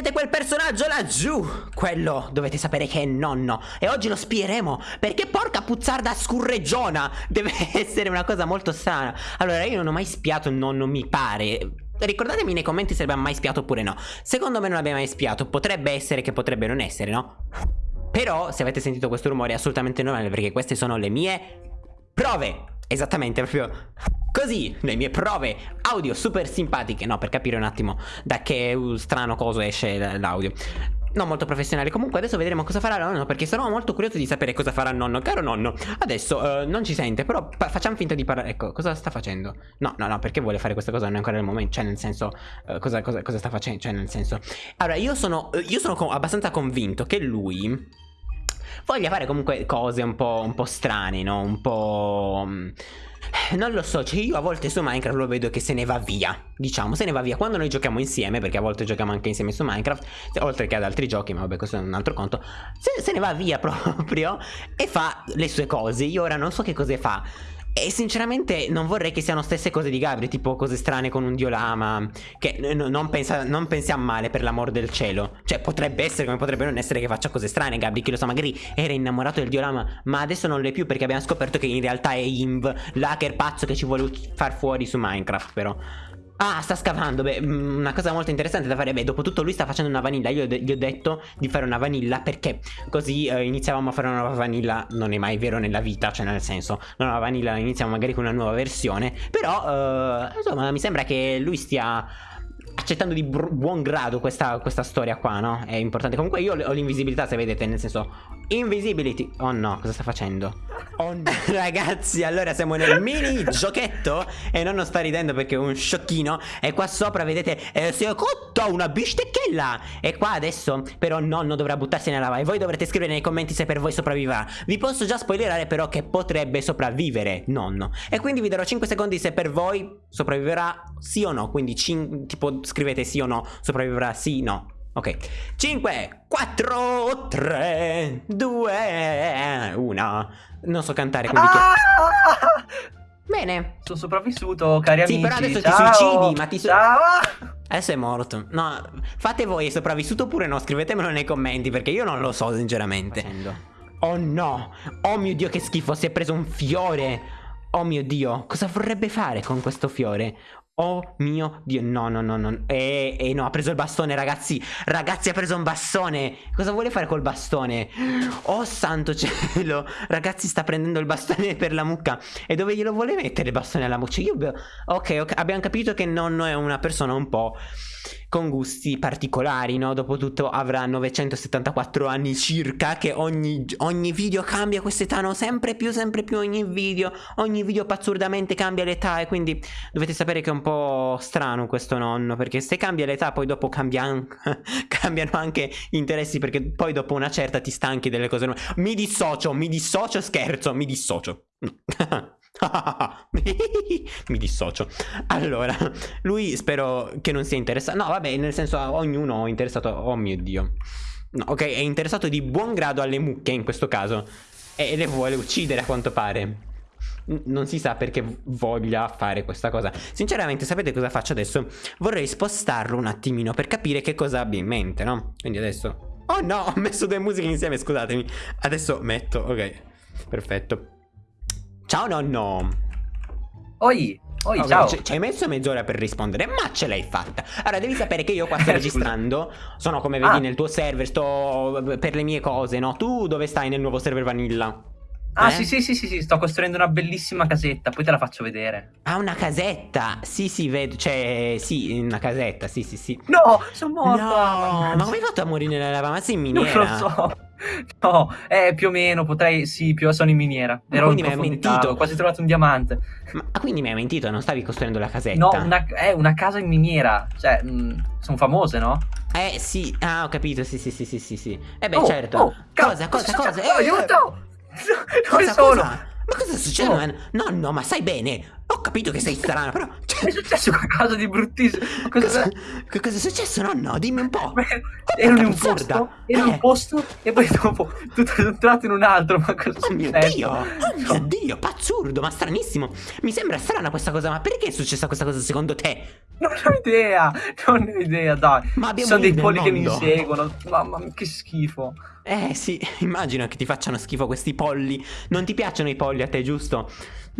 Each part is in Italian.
vedete quel personaggio laggiù? Quello dovete sapere che è nonno. E oggi lo spieremo Perché porca puzzarda scurreggiona Deve essere una cosa molto strana. Allora io non ho mai spiato nonno mi pare. Ricordatemi nei commenti se l'abbiamo mai spiato oppure no. Secondo me non l'abbiamo mai spiato. Potrebbe essere che potrebbe non essere no? Però se avete sentito questo rumore è assolutamente normale Perché queste sono le mie prove Esattamente proprio Così, le mie prove audio super simpatiche. No, per capire un attimo da che strano coso esce l'audio. Non molto professionale. Comunque adesso vedremo cosa farà nonno Perché sono molto curioso di sapere cosa farà nonno. Caro nonno Adesso uh, non ci sente Però facciamo finta di parlare Ecco cosa sta facendo? No no no perché vuole fare questa cosa? Non è ancora il momento Cioè nel senso uh, cosa, cosa, cosa, sta facendo Cioè nel senso. Allora io sono Io sono abbastanza convinto che lui Voglia fare comunque cose un po', un po strane No? Un po' mm, non lo so, cioè io a volte su Minecraft lo vedo che se ne va via Diciamo, se ne va via. Quando noi giochiamo insieme Perché a volte giochiamo anche insieme su Minecraft Oltre che ad altri giochi, ma vabbè questo è un altro conto se, se ne va via proprio E fa le sue cose. Io ora non so che cose fa e sinceramente non vorrei che siano stesse cose di Gabri, tipo cose strane con un diolama, che non, pensa, non pensiamo male per l'amor del cielo. Cioè potrebbe essere come potrebbe non essere che faccia cose strane Gabri, chi lo sa, magari era innamorato del diolama, ma adesso non lo è più perché abbiamo scoperto che in realtà è Inv, l'hacker pazzo che ci vuole far fuori su Minecraft però. Ah, sta scavando, beh, mm, una cosa molto interessante da fare, beh, dopo tutto lui sta facendo una vanilla, io gli ho detto di fare una vanilla perché così eh, iniziavamo a fare una nuova vanilla, non è mai vero nella vita, cioè nel senso, una nuova vanilla iniziamo magari con una nuova versione, però, eh, insomma, mi sembra che lui stia accettando di buon grado questa, questa, storia qua, no? È importante. Comunque io ho l'invisibilità, se vedete, nel senso... Invisibility. Oh no, cosa sta facendo? Oh no. Ragazzi, allora siamo nel mini giochetto e non sto ridendo perché è un sciocchino. E qua sopra, vedete, eh, si è cotto una bistecchella. E qua adesso, però, nonno dovrà buttarsi nella lava. E voi dovrete scrivere nei commenti se per voi sopravviverà. Vi posso già spoilerare però che potrebbe sopravvivere nonno. E quindi vi darò 5 secondi se per voi sopravviverà sì o no. Quindi tipo scrivete sì o no, sopravviverà sì, no. Ok, 5, 4, 3, 2, 1. Non so cantare, quindi... Ah! Bene. Sono sopravvissuto, cari sì, amici. Sì, però adesso Ciao. ti suicidi, ma ti suicidi. Ciao. Adesso è morto. No, fate voi, è sopravvissuto oppure no? Scrivetemelo nei commenti, perché io non lo so, sinceramente. Oh no! Oh mio Dio, che schifo, si è preso un fiore! Oh mio Dio, cosa vorrebbe fare con questo fiore? Oh mio Dio, no, no, no, no. E, e no, ha preso il bastone, ragazzi. Ragazzi, ha preso un bastone. Cosa vuole fare col bastone? Oh, santo cielo. Ragazzi, sta prendendo il bastone per la mucca. E dove glielo vuole mettere il bastone alla mucca? Io... Ok, ok, abbiamo capito che nonno è una persona un po' con gusti particolari, no? Dopotutto avrà 974 anni circa, che ogni, ogni video cambia quest'età, no? Sempre più, sempre più ogni video, ogni video pazzurdamente cambia l'età e quindi dovete sapere che è un po' strano questo nonno, perché se cambia l'età poi dopo cambia, cambiano anche interessi, perché poi dopo una certa ti stanchi delle cose nuove. Mi dissocio, mi dissocio, scherzo, mi dissocio. Mi dissocio. Allora, lui spero che non sia interessato. No, vabbè, nel senso, ognuno è interessato. Oh mio dio. No, ok, è interessato di buon grado alle mucche in questo caso. E le vuole uccidere a quanto pare. Non si sa perché voglia fare questa cosa Sinceramente sapete cosa faccio adesso? Vorrei spostarlo un attimino per capire che cosa abbia in mente, no? Quindi adesso Oh no, ho messo due musiche insieme, scusatemi Adesso metto, ok Perfetto Ciao nonno. Oi, oi, okay, ciao. Ci hai messo mezz'ora per rispondere, ma ce l'hai fatta. Allora, devi sapere che io qua sto registrando. Sono come vedi ah. nel tuo server, sto per le mie cose, no? Tu dove stai nel nuovo server Vanilla? Ah, eh? sì, sì, sì, sì, sì, sto costruendo una bellissima casetta, poi te la faccio vedere. Ah, una casetta? Sì, sì, vedo, cioè, sì, una casetta, sì, sì, sì. No, sono morto. No, ma come hai fatto a morire nella lava? Ma sei in miniera? Non lo so. No, eh, più o meno, potrei, sì, più sono in miniera. Ero quindi mi hai mentito. Ho quasi trovato un diamante. Ma quindi mi hai mentito, non stavi costruendo la casetta? No, una, è una casa in miniera. Cioè, mh, mm, sono famose, no? Eh, sì, ah, ho capito, sì, sì, sì, sì, sì, sì. Eh beh, oh, certo. Oh, cosa, cosa, cosa? Eh, aiuto! Dove sono? Cosa? Ma cosa sta succedendo? Oh. No, no, ma sai bene. Ho capito che sei strano, però... Cioè... È successo qualcosa di bruttissimo. Cosa... Che cosa è successo, nonno? Dimmi un po'. Beh, ero in un posto, ero in un eh. posto e poi dopo tutto è entrato in un altro. Ma cosa oh mio Dio! Oh mio Dio, pazzurdo, ma stranissimo. Mi sembra strana questa cosa, ma perché è successa questa cosa secondo te? Non ho idea, non ho idea, dai. Ma abbiamo Sono dei polli che mi inseguono. Mamma mia, che schifo. Eh sì, immagino che ti facciano schifo questi polli. Non ti piacciono i polli a te, giusto?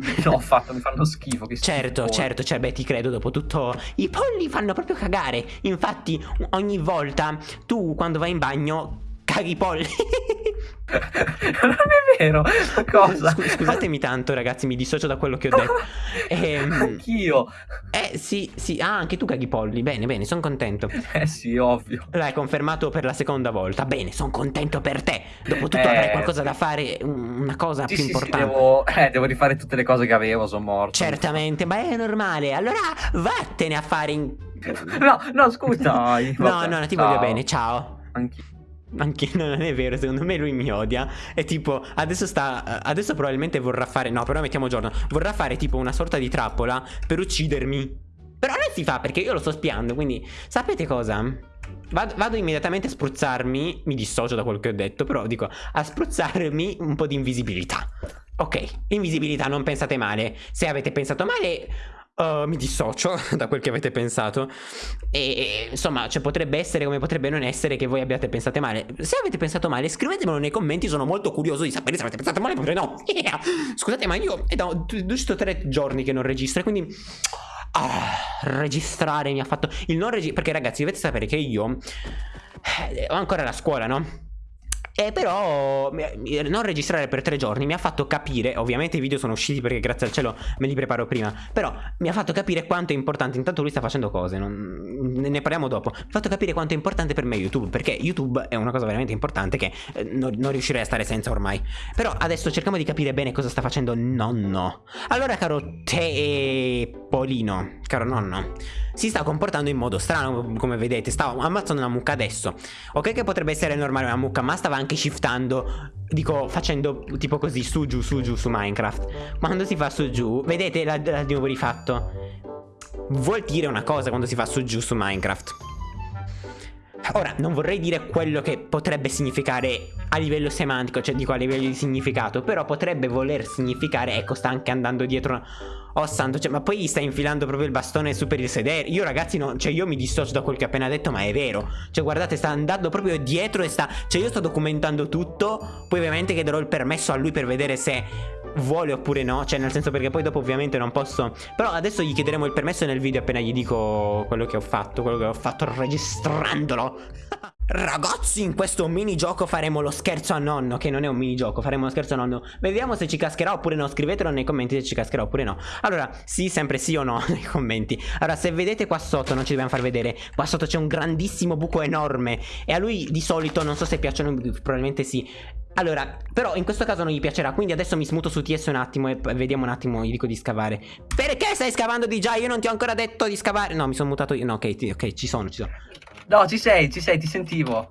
No, fatto, mi fanno schifo. Che certo, schifo. certo, cioè, beh, ti credo dopo tutto. I polli fanno proprio cagare. Infatti, ogni volta tu quando vai in bagno caghi i polli. non è vero. Cosa? Sc scusatemi tanto, ragazzi, mi dissocio da quello che ho detto. Ehm, Anch'io. Eh, sì, sì. Ah, anche tu caghi i polli. Bene, bene, sono contento. Eh sì, ovvio. L'hai confermato per la seconda volta. Bene, sono contento per te. Dopotutto eh... avrai qualcosa da fare, una cosa sì, più sì, importante. Sì, devo... Eh, devo rifare tutte le cose che avevo, sono morto. Certamente, ma è normale. Allora vattene a fare in... No, no, scusa. no, no, no, ti ciao. voglio bene, ciao. Anch'io. Anche non è vero, secondo me lui mi odia. E tipo, adesso sta. Adesso probabilmente vorrà fare. No, però mettiamo giorno. Vorrà fare tipo una sorta di trappola per uccidermi. Però non si fa perché io lo sto spiando. Quindi, sapete cosa? Vado, vado, immediatamente a spruzzarmi. Mi dissocio da quello che ho detto. Però dico a spruzzarmi un po' di invisibilità. Ok, invisibilità, non pensate male. Se avete pensato male, Uh, mi dissocio da quel che avete pensato e, insomma cioè, potrebbe essere come potrebbe non essere che voi abbiate pensato male se avete pensato male scrivetemelo nei commenti sono molto curioso di sapere se avete pensato male oppure no yeah. scusate ma io è da giusto tre giorni che non registro quindi ah, registrare mi ha fatto il non registrare perché ragazzi dovete sapere che io eh, ho ancora la scuola no? E però non registrare per tre giorni mi ha fatto capire, ovviamente i video sono usciti perché grazie al cielo me li preparo prima, però mi ha fatto capire quanto è importante, intanto lui sta facendo cose, non, ne parliamo dopo, mi ha fatto capire quanto è importante per me YouTube, perché YouTube è una cosa veramente importante che eh, non, non, riuscirei a stare senza ormai. Però adesso cerchiamo di capire bene cosa sta facendo nonno. Allora caro te Polino, caro nonno, si sta comportando in modo strano come vedete, stava ammazzando una mucca adesso. Ok che potrebbe essere normale una mucca, ma stava anche anche shiftando Dico facendo tipo così su giù su giù su Minecraft. Quando si fa su giù Vedete l'ha di nuovo rifatto? Vuol dire una cosa quando si fa su giù su Minecraft. Ora, non vorrei dire quello che potrebbe significare a livello semantico, cioè dico a livello di significato, però potrebbe voler significare, ecco, sta anche andando dietro Oh santo, cioè, ma poi gli sta infilando proprio il bastone su per il sedere. Io ragazzi, no, cioè io mi dissocio da quel che ha appena detto, ma è vero. Cioè guardate, sta andando proprio dietro e sta... Cioè io sto documentando tutto, poi ovviamente chiederò il permesso a lui per vedere se vuole oppure no. Cioè nel senso perché poi dopo ovviamente non posso... Però adesso gli chiederemo il permesso nel video appena gli dico quello che ho fatto, quello che ho fatto registrandolo. Ragazzi in questo minigioco faremo lo scherzo a nonno Che non è un minigioco faremo lo scherzo a nonno. Vediamo se ci cascherà oppure no Scrivetelo nei commenti se ci cascherà oppure no. Allora sì sempre sì o no nei commenti. Allora se vedete qua sotto non ci dobbiamo far vedere Qua sotto c'è un grandissimo buco enorme. E a lui di solito non so se piacciono Probabilmente sì. Allora, però in questo caso non gli piacerà Quindi adesso mi smuto su TS un attimo E vediamo un attimo, gli dico di scavare. Perché stai scavando di già? Io non ti ho ancora detto di scavare. No, mi sono mutato io. No, ok, ok, ci sono, ci sono No, ci sei, ci sei, ti sentivo.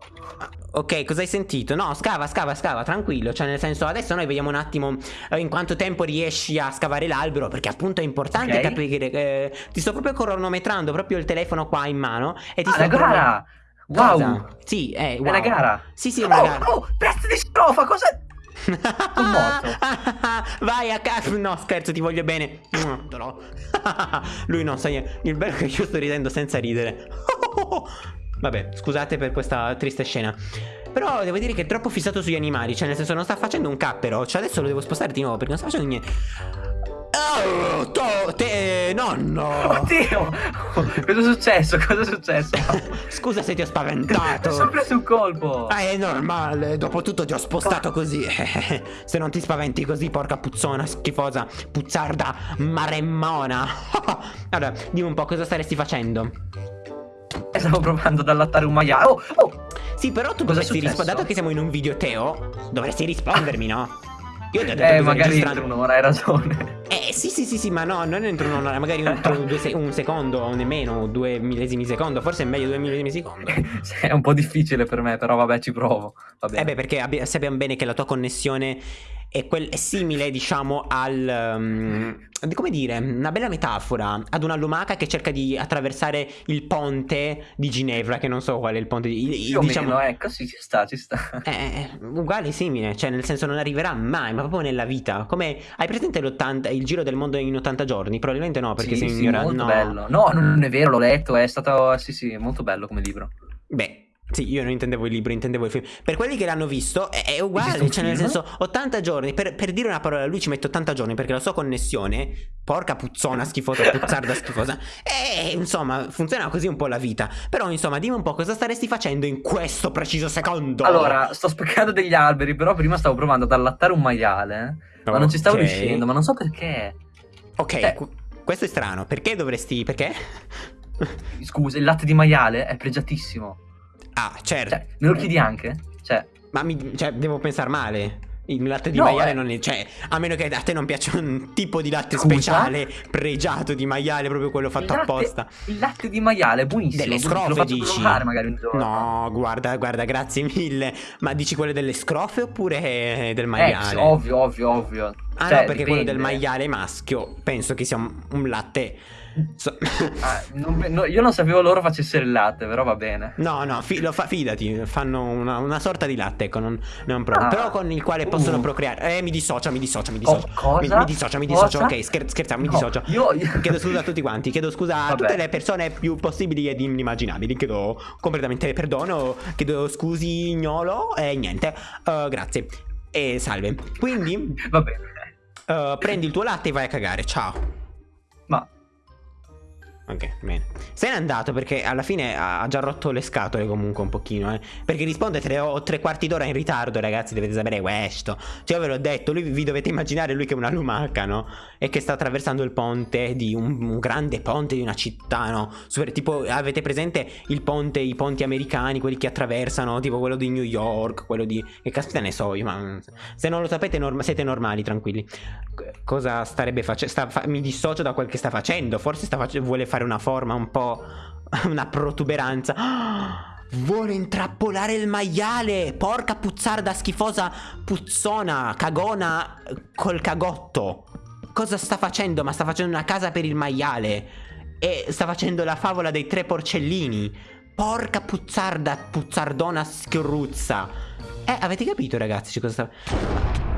Ok, cosa hai sentito? No, scava, scava, scava, tranquillo. Cioè, nel senso, adesso noi vediamo un attimo eh, in quanto tempo riesci a scavare l'albero. Perché appunto è importante okay. capire. Eh, ti sto proprio cronometrando proprio il telefono qua in mano. E ti ah, sto la gara! Wow! Cosa? Sì, eh, wow. È una gara. Sì, sì, è una oh, gara. Oh, pezzo di strofa, cosa. Sono morto. Vai a casa. No, scherzo, ti voglio bene. Lui non sa niente. Il bello è che io sto ridendo senza ridere. Vabbè, scusate per questa triste scena. Però devo dire che è troppo fissato sugli animali. Cioè, nel senso, non sta facendo un cappero. Cioè, adesso lo devo spostare di nuovo perché non sta facendo niente. Oh, to, te, nonno! Oddio! Cosa è successo? Cosa è successo? Scusa se ti ho spaventato. Mi sono preso un colpo. Ah, è normale. Dopotutto ti ho spostato così. se non ti spaventi così, porca puzzona, schifosa, puzzarda, maremmona. allora, dimmi un po' cosa staresti facendo. Stavo provando ad allattare un maiale. Oh, oh. Sì, però tu Cosa dovresti rispondere. Dato che siamo in un video Teo, dovresti rispondermi, no? Io ti ho detto Eh, magari entro un'ora, hai ragione. Eh, sì, sì, sì, sì, ma no, non entro un'ora, magari entro un, se un secondo o nemmeno, due millesimi secondo, forse è meglio due millesimi secondo. è un po' difficile per me, però vabbè, ci provo. Eh beh, perché sappiamo bene che la tua connessione è, quel, è simile, diciamo, al... Um, come dire, una bella metafora ad una lumaca che cerca di attraversare il ponte di Ginevra, che non so qual è il ponte di... Più diciamo, meno, ecco, sì, ci sta, ci sta. È uguale, simile, cioè nel senso non arriverà mai, ma proprio nella vita. Come, hai presente il giro del mondo in 80 giorni? Probabilmente no, perché sì, sei sì, ignorante. molto no. bello. No, non è vero, l'ho letto, è stato, sì, sì, molto bello come libro. Beh, sì, io non intendevo il libro, intendevo il film. Per quelli che l'hanno visto è, è uguale, cioè nel senso 80 giorni, per, per, dire una parola, lui ci mette 80 giorni perché la sua connessione, porca puzzona schifosa, puzzarda schifosa, e insomma funziona così un po' la vita. Però insomma dimmi un po' cosa staresti facendo in questo preciso secondo. Allora, sto speccando degli alberi, però prima stavo provando ad allattare un maiale, oh, ma non ci stavo okay. riuscendo, ma non so perché. Ok, eh. questo è strano, perché dovresti... perché? Scusa, il latte di maiale è pregiatissimo. Ah, certo. Cioè, me lo chiedi anche? Cioè, ma mi, cioè, devo pensare male. Il latte di no, maiale eh. non è. Cioè, a meno che a te non piaccia un tipo di latte Scusa? speciale, pregiato di maiale, proprio quello fatto il latte, apposta. Il latte di maiale è buonissimo. Delle scrofe dici? No, guarda, guarda, grazie mille. Ma dici quelle delle scrofe oppure del maiale? Eh, ovvio, ovvio, ovvio. Ah, cioè, no, perché dipende. quello del maiale maschio penso che sia un, un latte So... ah, non, no, io non sapevo loro facessero il latte, però va bene. No, no, fi, fa, fidati, fanno una, una, sorta di latte, ecco, non, non ah. però con il quale possono uh. procreare. Eh, mi dissocia, mi dissocia, mi dissocia. Oh, cosa? Mi, mi dissocia, mi dissocia, ok, scher scherziamo, mi no, dissocio. Io, io... Chiedo scusa a tutti quanti, chiedo scusa a Vabbè. tutte le persone più possibili ed inimmaginabili, chiedo completamente perdono, chiedo scusi gnolo e niente, uh, grazie. E salve. Quindi... Va bene. Uh, prendi il tuo latte e vai a cagare, ciao. Ok, bene. Se n'è andato perché alla fine ha già rotto le scatole comunque un pochino, eh. Perché risponde tre, o tre quarti d'ora in ritardo, ragazzi, dovete sapere questo. Cioè, io ve l'ho detto, lui vi dovete immaginare lui che è una lumaca, no? E che sta attraversando il ponte di un, un grande ponte di una città, no? Super, tipo, avete presente il ponte, i ponti americani, quelli che attraversano, tipo quello di New York, quello di... Che caspita ne so io, ma... Se non lo sapete norm siete normali, tranquilli. Cosa starebbe facendo? Fa mi dissocio da quel che sta facendo, forse sta face vuole fare fare una forma un po'... una protuberanza. Vuole intrappolare il maiale! Porca puzzarda schifosa puzzona, cagona col cagotto. Cosa sta facendo? Ma sta facendo una casa per il maiale. E sta facendo la favola dei tre porcellini. Porca puzzarda, puzzardona scruzza. Eh, avete capito ragazzi cosa sta...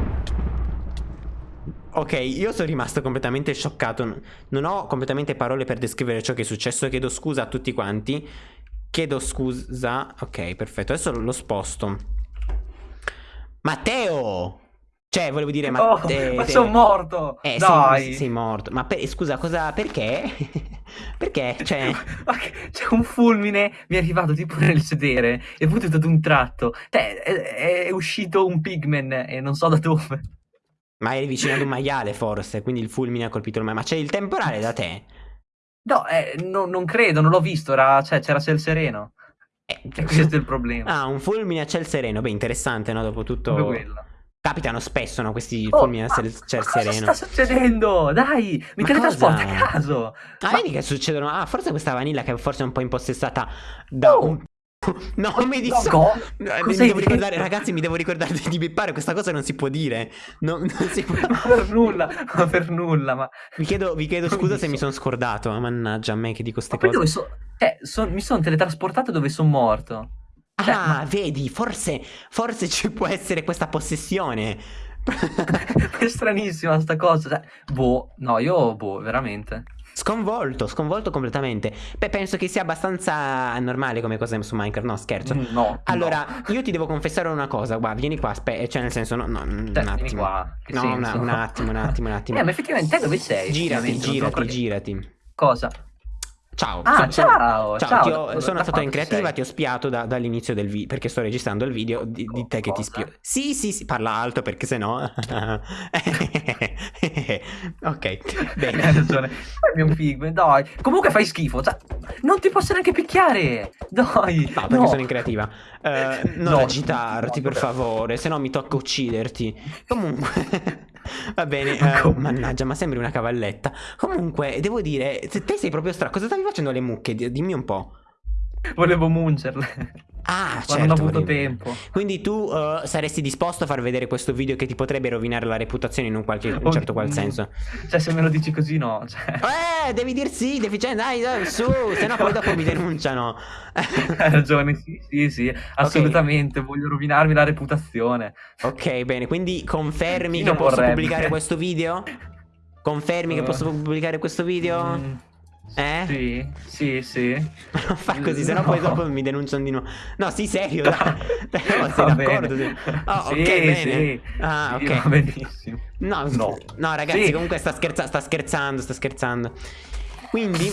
Ok, io sono rimasto completamente scioccato. Non ho completamente parole per descrivere ciò che è successo. Chiedo scusa a tutti quanti. Chiedo scusa. Ok, perfetto. Adesso lo sposto. Matteo! Cioè, volevo dire, ma, oh, te, ma te... sono morto! Eh, Dai. Sei, sei morto. Ma per, scusa, cosa, perché? perché? Cioè... C'è un fulmine, mi è arrivato tipo nel sedere, è venuto ad un tratto. Cioè, è, è uscito un pigman e non so da dove. Ma eri vicino ad un maiale forse, quindi il fulmine ha colpito il maiale. Ma c'è il temporale da te? No, eh, no non credo, non l'ho visto, era, cioè, c'era ciel sereno. Eh, e questo è il problema. Ah, un fulmine a ciel sereno, beh interessante, no? Dopo tutto... Capitano spesso, no? Questi oh, fulmini a ciel, ciel sereno. Cosa sta succedendo? Dai, mi teletrasporta a caso. Ah, ma... vedi che succedono? Ah, forse questa vanilla che forse è un po' impossessata da oh. un No, mi dissocio. No, mi devo ricordare, ragazzi, mi devo ricordare di bippare. Questa cosa non si può dire. Non, non si può... per nulla, ma per nulla. Ma... Vi chiedo, vi chiedo scusa se mi sono scordato. Mannaggia a me che dico queste cose. So... Eh, so... mi sono teletrasportato dove sono morto. Cioè, ah, ma... vedi, forse, forse ci può essere questa possessione. è stranissima sta cosa. Cioè, boh, no, io, boh, veramente. Sconvolto, sconvolto completamente. Beh, penso che sia abbastanza normale come cosa su Minecraft. No, scherzo. Mm, no. Allora, no. io ti devo confessare una cosa. Guarda, vieni qua. Aspetta, cioè, nel senso, no, no un cioè, attimo. Qua. no, una, un attimo, un attimo, un attimo. Eh, ma effettivamente te dove sei? Girati, girati, girati. Cosa? Ciao. Ah, sono, ciao. Ciao, ciao. Ho, sono stato in creativa, sei? ti ho spiato da, dall'inizio del video, perché sto registrando il video di, di te che ti spio. Sì, sì, sì, parla alto perché sennò... ok, bene. Hai ragione. È un pigme, dai. Comunque fai schifo, cioè, non ti posso neanche picchiare. Dai. No, perché no. sono in creativa. Uh, non no, agitarti, no, per favore, se no mi tocca ucciderti. Comunque... Va bene, uh, mannaggia, ma sembri una cavalletta. Comunque, devo dire, se te sei proprio strano, cosa stavi facendo alle mucche? Dimmi un po'. Volevo mungerle. Ah, certo. non ho avuto vorrei- tempo. Quindi tu eh, saresti disposto a far vedere questo video che ti potrebbe rovinare la reputazione in un, qualche, in Oh, certo qual senso? Cioè, se me lo dici così, no. Cioè, Eh, devi dir sì, deficiente, dai, dai, su, se no poi dopo mi denunciano. hai ragione, sì, sì, sì, assolutamente. Voglio rovinarmi la reputazione. ok, bene, quindi confermi Chi che posso vorrebbe? pubblicare questo video? Confermi che Eh. posso pubblicare questo video? Mm, Eh? Sì, sì, sì. Non fa così, sennò No. poi dopo mi denunciano di nuovo. No, sì, serio, dai. No, sei d'accordo? sì. Ok, Sì, bene. sì. Ah, ok. va benissimo. No, No. no, ragazzi, comunque sta, scherza- sta scherzando, sta scherzando. Quindi,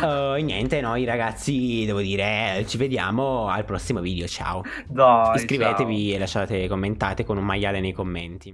eh, niente, noi ragazzi, devo dire, ci vediamo al prossimo video. Ciao. Dai, Iscrivetevi e lasciate commentate con un maiale nei commenti.